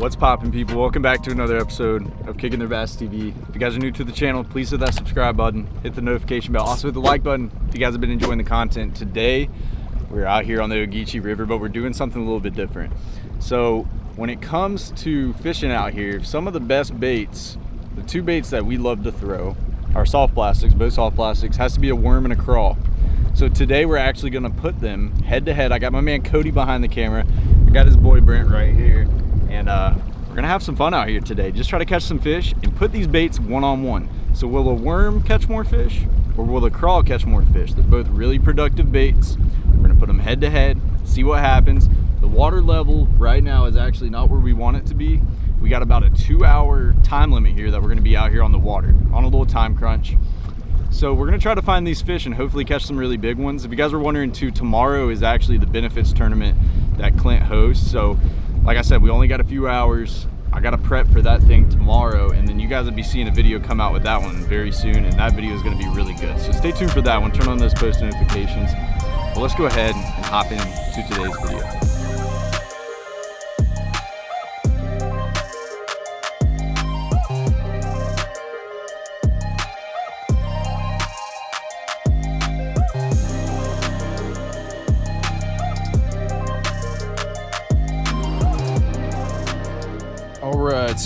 What's poppin' people? Welcome back to another episode of Kicking Their Bass TV. If you guys are new to the channel, please hit that subscribe button, hit the notification bell, also hit the like button if you guys have been enjoying the content. Today, we're out here on the Ogeechee River, but we're doing something a little bit different. So when it comes to fishing out here, some of the best baits, the two baits that we love to throw are soft plastics, both soft plastics, has to be a worm and a crawl. So today we're actually gonna put them head to head. I got my man Cody behind the camera. I got his boy Brent right here and uh, we're gonna have some fun out here today. Just try to catch some fish and put these baits one-on-one. -on -one. So will a worm catch more fish or will the crawl catch more fish? They're both really productive baits. We're gonna put them head to head, see what happens. The water level right now is actually not where we want it to be. We got about a two hour time limit here that we're gonna be out here on the water on a little time crunch. So we're gonna try to find these fish and hopefully catch some really big ones. If you guys were wondering too, tomorrow is actually the benefits tournament that Clint hosts. So like I said, we only got a few hours. I got to prep for that thing tomorrow, and then you guys will be seeing a video come out with that one very soon, and that video is going to be really good. So stay tuned for that one. Turn on those post notifications. But let's go ahead and hop into today's video.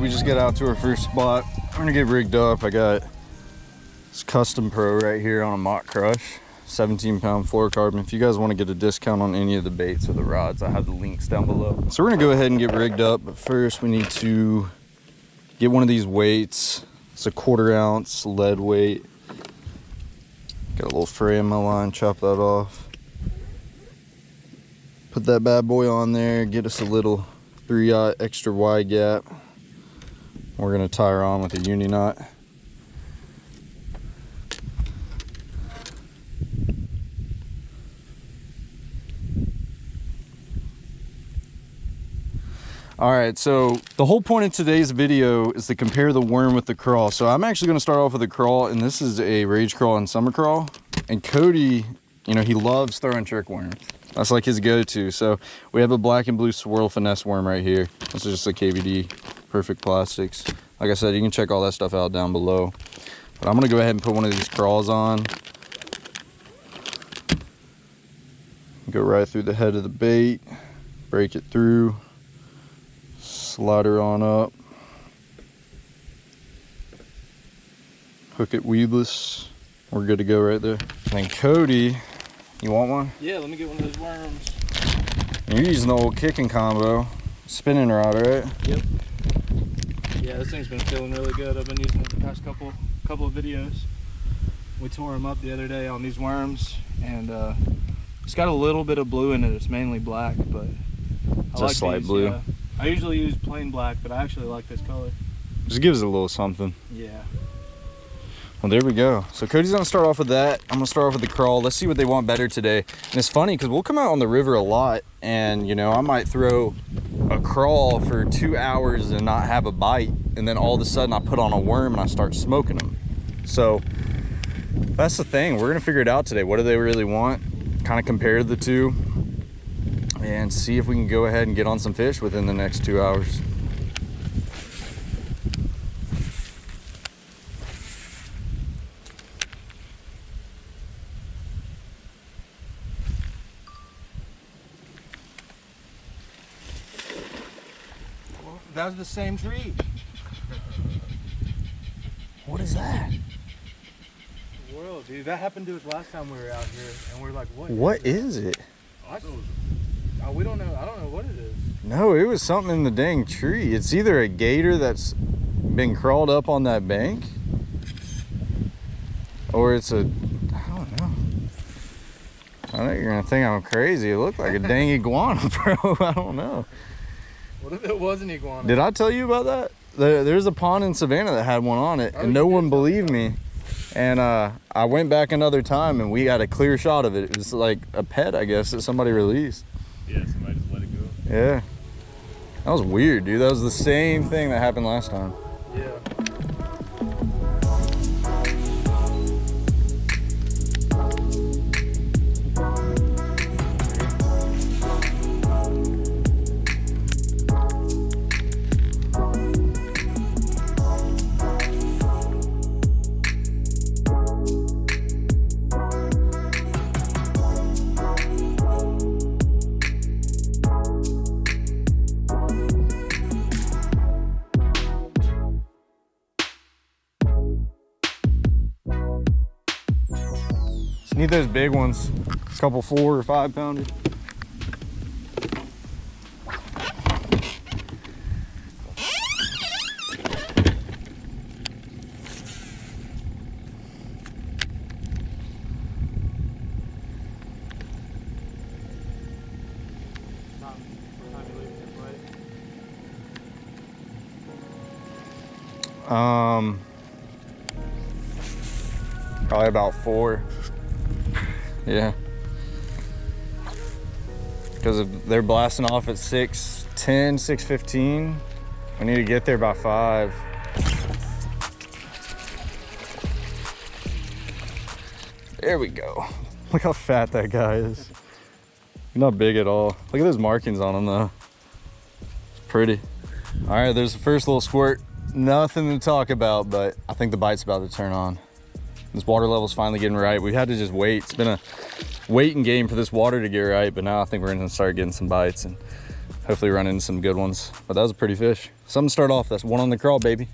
We just got out to our first spot. I'm gonna get rigged up. I got this Custom Pro right here on a Mach Crush, 17 pound fluorocarbon. If you guys wanna get a discount on any of the baits or the rods, I have the links down below. So we're gonna go ahead and get rigged up, but first we need to get one of these weights. It's a quarter ounce lead weight. Got a little fray in my line, chop that off. Put that bad boy on there, get us a little three aught extra wide gap. We're going to tie her on with a uni knot. All right, so the whole point of today's video is to compare the worm with the crawl. So I'm actually gonna start off with a crawl, and this is a rage crawl and summer crawl. And Cody, you know, he loves throwing trick worms. That's like his go-to. So we have a black and blue swirl finesse worm right here. This is just a KVD perfect plastics. Like i said you can check all that stuff out down below. But i'm going to go ahead and put one of these crawls on. Go right through the head of the bait break it through slide her on up hook it weedless. We're good to go right there. And then cody you want one? Yeah let me get one of those worms. You're using the old kicking combo spinning rod right? Yep yeah, this thing's been feeling really good. I've been using it the past couple couple of videos. We tore them up the other day on these worms, and uh, it's got a little bit of blue in it. It's mainly black, but I like slight these, blue. Yeah. I usually use plain black, but I actually like this color. Just gives it a little something. Yeah. Well, there we go. So Cody's gonna start off with that. I'm gonna start off with the crawl. Let's see what they want better today. And it's funny because we'll come out on the river a lot and you know, I might throw crawl for two hours and not have a bite. And then all of a sudden I put on a worm and I start smoking them. So that's the thing. We're gonna figure it out today. What do they really want? Kind of compare the two and see if we can go ahead and get on some fish within the next two hours. That was the same tree. What is that? World, dude. That happened to us last time we were out here, and we are like, "What? What is it?" I, oh, we don't know. I don't know what it is. No, it was something in the dang tree. It's either a gator that's been crawled up on that bank, or it's a. I don't know. I know you're gonna think I'm crazy. It looked like a dang iguana, bro. I don't know. What if it was an iguana? Did I tell you about that? there's a pond in Savannah that had one on it, oh, and no one believed me. And uh, I went back another time, and we got a clear shot of it. It was like a pet, I guess, that somebody released. Yeah, somebody just let it go. Yeah. That was weird, dude. That was the same thing that happened last time. Yeah. Need those big ones. A couple four or five pounders. Um, probably about four. Yeah. Because they're blasting off at 6 10, 6 15. We need to get there by five. There we go. Look how fat that guy is. Not big at all. Look at those markings on him though. It's pretty. All right, there's the first little squirt. Nothing to talk about, but I think the bite's about to turn on. This water level's finally getting right. We had to just wait. It's been a waiting game for this water to get right, but now I think we're gonna start getting some bites and hopefully run into some good ones. But that was a pretty fish. Something to start off. That's one on the crawl, baby.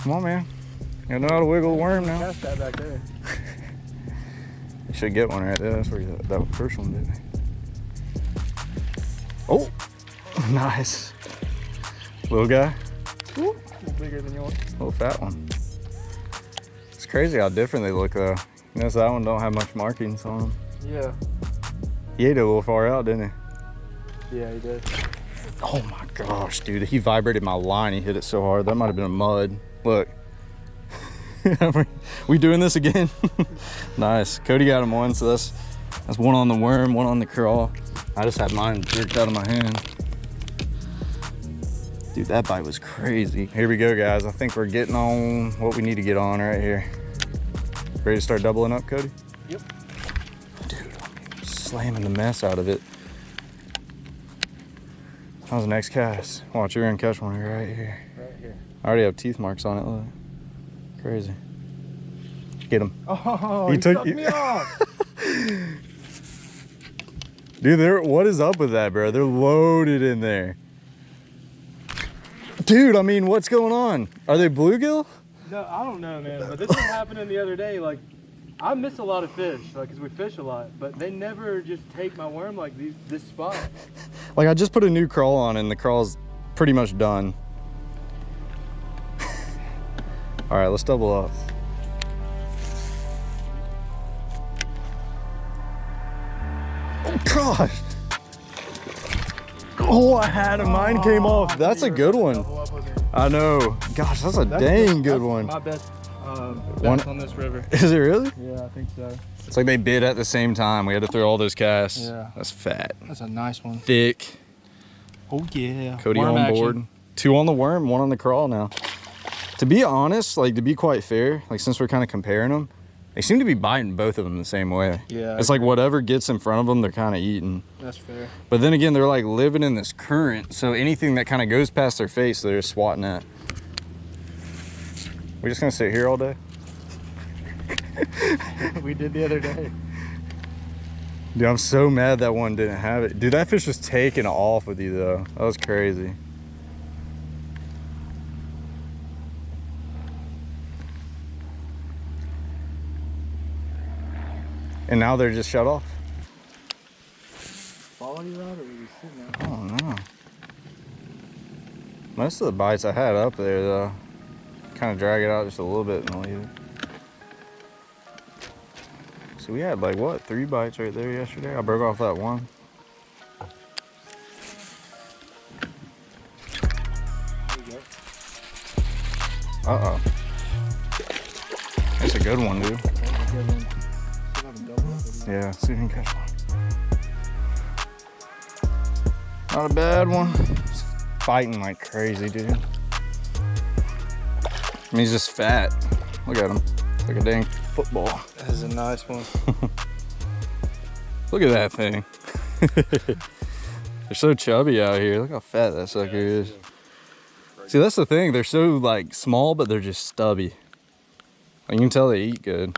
Come on, man. You know how to wiggle a worm now. Cast that back there. You should get one right there. That's where you, that first one did. Oh, nice. Little guy, bigger than yours. little fat one. Crazy how different they look though. You notice that one don't have much markings on them. Yeah. He ate it a little far out, didn't he? Yeah, he did. Oh my gosh, dude. He vibrated my line. He hit it so hard. That might have been a mud. Look. we doing this again? nice. Cody got him one, so that's that's one on the worm, one on the crawl. I just had mine jerked out of my hand. Dude, that bite was crazy. Here we go, guys. I think we're getting on what we need to get on right here. Ready to start doubling up, Cody? Yep. Dude, I'm slamming the mess out of it. How's the next cast? Watch, you're gonna catch one right here. Right here. I already have teeth marks on it, look. Crazy. Get him. Oh, He he, took you- me off. Dude, they're, what is up with that, bro? They're loaded in there. Dude, I mean, what's going on? Are they bluegill? No, I don't know, man. But this was happening the other day. Like, I miss a lot of fish, like, cause we fish a lot. But they never just take my worm like these this spot. Like, I just put a new crawl on and the crawl's pretty much done. All right, let's double up. Oh, gosh. Oh, I had him. Mine came off. That's a good one. Double up with me. I know. Gosh, that's a That's dang good one. My best, um, One- on this river. Is it really? Yeah, I think so. It's like they bid at the same time. We had to throw all those casts. Yeah. That's fat. That's a nice one. Thick. Oh yeah. Cody Worm on action. board. Two on the worm, one on the crawl now. To be honest, like to be quite fair, like since we're kind of comparing them, they seem to be biting both of them the same way. Yeah, It's like whatever gets in front of them, they're kind of eating. that's fair. But then again, they're like living in this current, so anything that kind of goes past their face, they're just swatting at. We're just gonna sit here all day? we did the other day. Dude, I'm so mad that one didn't have it. Dude, that fish was taking off with you though. That was crazy. And now they're just shut off. Follow you out or were you sitting there? I don't know. Most of the bites I had up there though. Kind of drag it out just a little bit and leave it. So we had like what, three bites right there yesterday? I broke off that one. There you go. Uh-oh. That's a good one, dude. Yeah, see if you can catch one. Not a bad one. It's fighting like crazy, dude. I mean, he's just fat. Look at him. Like a dang football. That is a nice one. Look at that thing. They're so chubby out here. Look how fat that sucker is. See, that's the thing. They're so like small, but they're just stubby. Like, you can tell they eat good.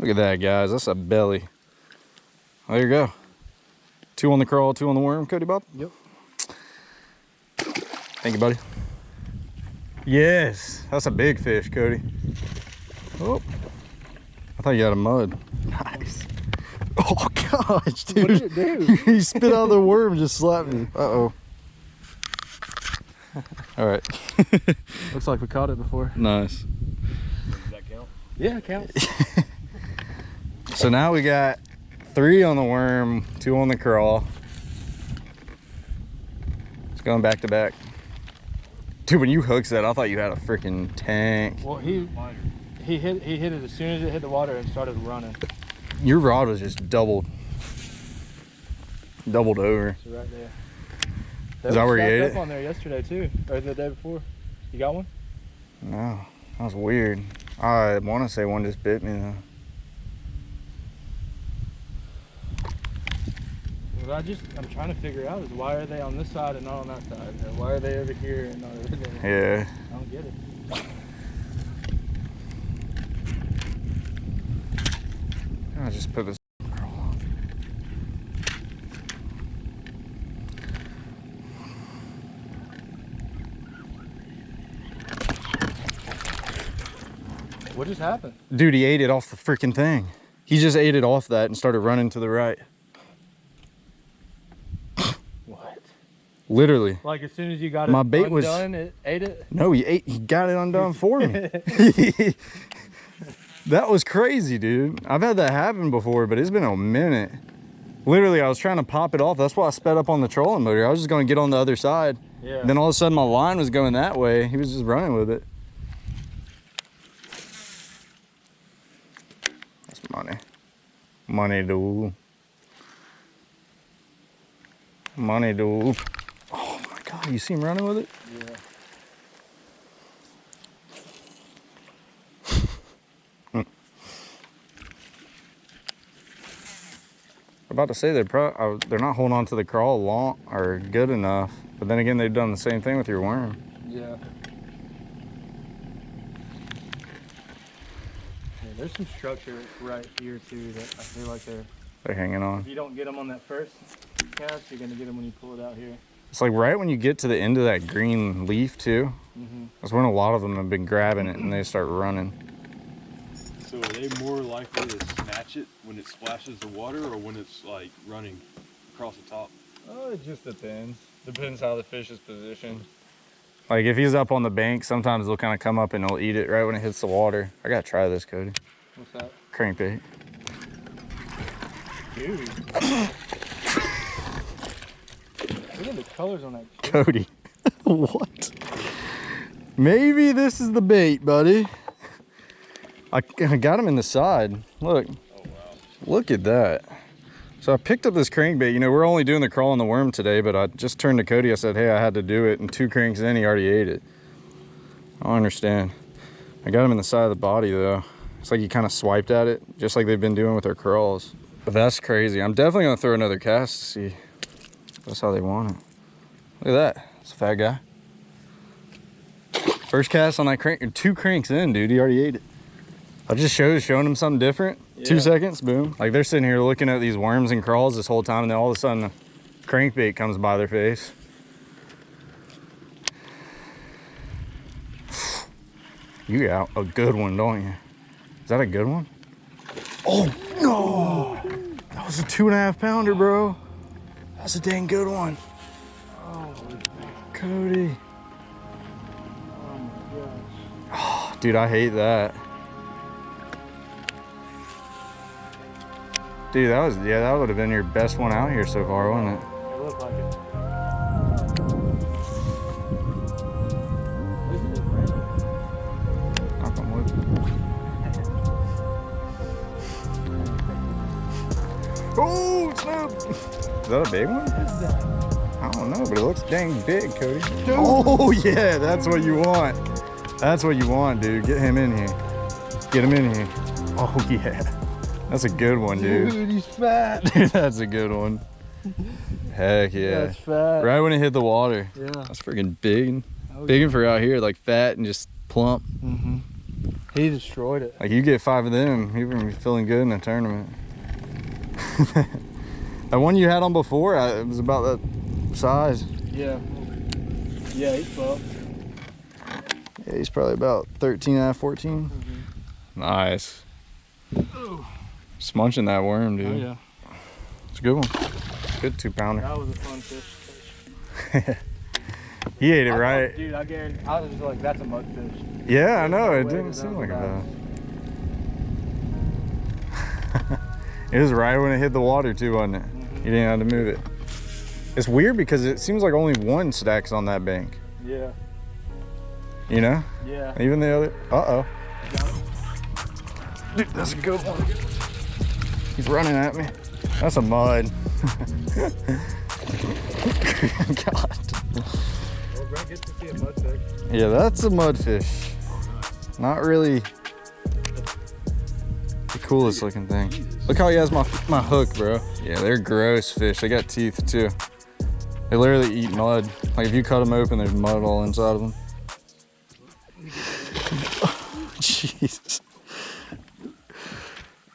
Look at that, guys. That's a belly. There you go. Two on the crawl, two on the worm, Cody Bob. Yep. Thank you, buddy. Yes, that's a big fish, Cody. Oh, I thought you had a mud. Nice. Oh gosh, dude. What did it do? he spit out the worm, just slapped me. Uh oh. All right. Looks like we caught it before. nice. Does that count? Yeah, it counts. So now we got three on the worm, two on the crawl. It's going back to back. Dude, when you hooked that, I thought you had a freaking tank. well, he he hit he hit it as soon as it hit the water and started running. Your rod was just doubled. Doubled over. So right there. Is that where you ate up it? on there yesterday too, or the day before. You got one? No, that was weird. I want to say one just bit me though. What I just I'm trying to figure out is why are they on this side and not on that side? Or why are they over here and not over there? Yeah. I don't get it. I just put this. What just happened? Dude, he ate it off the freaking thing. He just ate it off that and started running to the right. What? Literally. Like as soon as you got it My bait was- undone, it ate it. No, he ate. He got it undone for me. that was crazy, dude. I've had that happen before, but it's been a minute. Literally, I was trying to pop it off. That's why I sped up on the trolling motor. I was just going to get on the other side. Yeah. Then all of a sudden, my line was going that way. He was just running with it. That's money. Money, dude. Money, dude. Oh you see him running with it? yeah. About to say they're pro- they're not holding on to the crawl long or good enough. But then again, they've done the same thing with your worm. Yeah. Yeah, there's some structure right here too that I feel like they're. They're hanging on. If you don't get them on that first cast, you're gonna get them when you pull it out here. It's like right when you get to the end of that green leaf too. Mm-hmm. That's when a lot of them have been grabbing it and they start running. So are they more likely to snatch it when it splashes the water or when it's like running across the top? Oh, it just depends. Depends how the fish is positioned. Like if he's up on the bank, sometimes they'll kind of come up and they'll eat it right when it hits the water. I gotta try this, Cody. What's that? Crankbait. Dude. The colors on that. Cody. what? Maybe this is the bait, buddy. I, I got him in the side. Look. Look at that. So I picked up this crankbait. You know, we're only doing the crawl and the worm today, but I just turned to Cody. I said, hey, I had to do it. And two cranks in, he already ate it. I understand. I got him in the side of the body, though. It's like he kind of swiped at it, just like they've been doing with their crawls. But that's crazy. I'm definitely going to throw another cast to see that's how they want it. Look at that. It's a fat guy. First cast on that crank, two cranks in, dude. He already ate it. I just showed showing him something different. Two seconds, boom. Like they're sitting here looking at these worms and crawls this whole time, and then all of a sudden, a crankbait comes by their face. You got a good one, don't you? Is that a good one? Oh no! That was a two and a half pounder, bro. That's a dang good one. Oh, Cody. oh my gosh. Dude, I hate that. Dude, that was, yeah, that would have been your best one out here so far, wouldn't it? It looked like it. That a big one? I don't know, but it looks dang big, Cody. Oh, yeah, that's what you want. That's what you want, dude. Get him in here. Get him in here. Oh, yeah. That's a good one, dude. Dude, he's fat. Dude, that's a good one. Heck yeah. That's fat. Right when it hit the water. Yeah. That's freaking big. Oh, Big one for out here, like fat and just plump. Mm-hmm. He destroyed it. Like you get five of them, you're gonna be feeling good in a tournament. That one you had on before, I- it was about that size. Yeah. Yeah, he's buff. Yeah, he's probably about 13 and a half, 14. Mm-hmm. Nice. Just munching that worm, dude. Oh yeah, It's a good one. Good two pounder. that was a fun fish. He ate it I thought- right. dude. I guarantee. I was just like, that's a mudfish. Yeah, I know. It didn't seem like with that. it was right when it hit the water too, wasn't it? You didn't have to move it. It's weird because it seems like only one stacks on that bank. Yeah, You know? yeah. Even the other. Uh oh. Dude, that's a good one. He's running at me. That's a mud. God. Well, Brett gets to see a mudfish. Yeah, that's a mudfish. Not really coolest looking thing. Look how he has my my hook, bro. Yeah, they're gross fish. They got teeth too. They literally eat mud. Like if you cut them open, there's mud all inside of them. Jesus.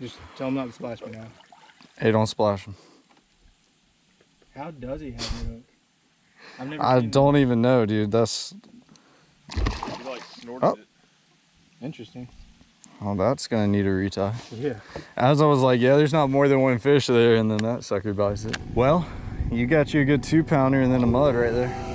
Just tell him not to splash me now. Hey, don't splash them. How does he have a hook? I've never I seen don't even know, dude. That's He like snorted Oh. it. Interesting. Oh, that's gonna need a retie. Yeah. As I was like, yeah, there's not more than one fish there, and then that sucker bites it. Well, you got you a good two pounder and then a mud right there.